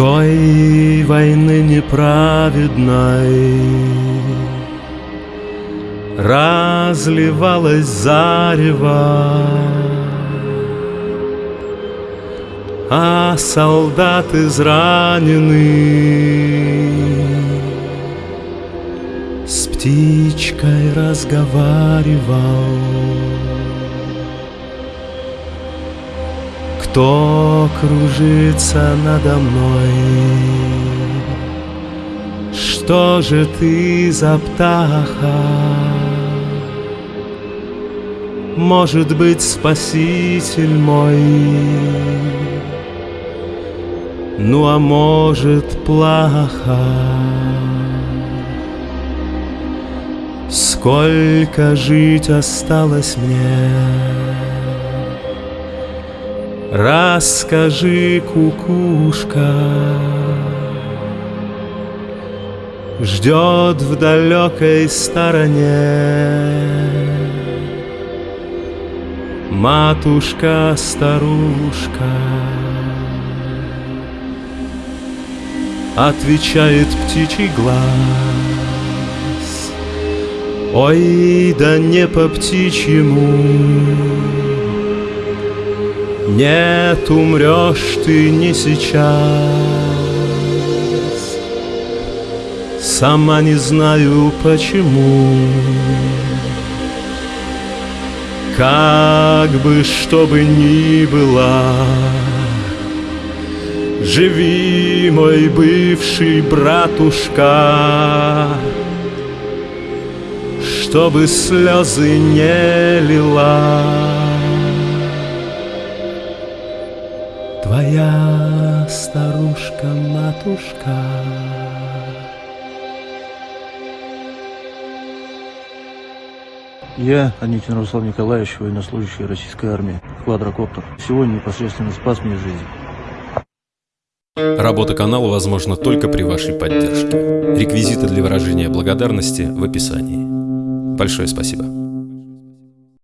Той войны неправедной Разливалась зарево А солдат израненный С птичкой разговаривал Кто кружится надо мной? Что же ты за птаха? Может быть, спаситель мой Ну а может, плохо Сколько жить осталось мне Расскажи, кукушка, Ждет в далекой стороне. Матушка-старушка Отвечает птичий глаз. Ой, да не по птичьему нет, умрешь ты не сейчас. Сама не знаю почему. Как бы что бы ни было. Живи, мой бывший братушка. Чтобы слезы не лила Твоя старушка-матушка Я, Аникин Руслан Николаевич, военнослужащий российской армии, квадрокоптер. Сегодня непосредственно спас мне жизнь. Работа канала возможна только при вашей поддержке. Реквизиты для выражения благодарности в описании. Большое спасибо.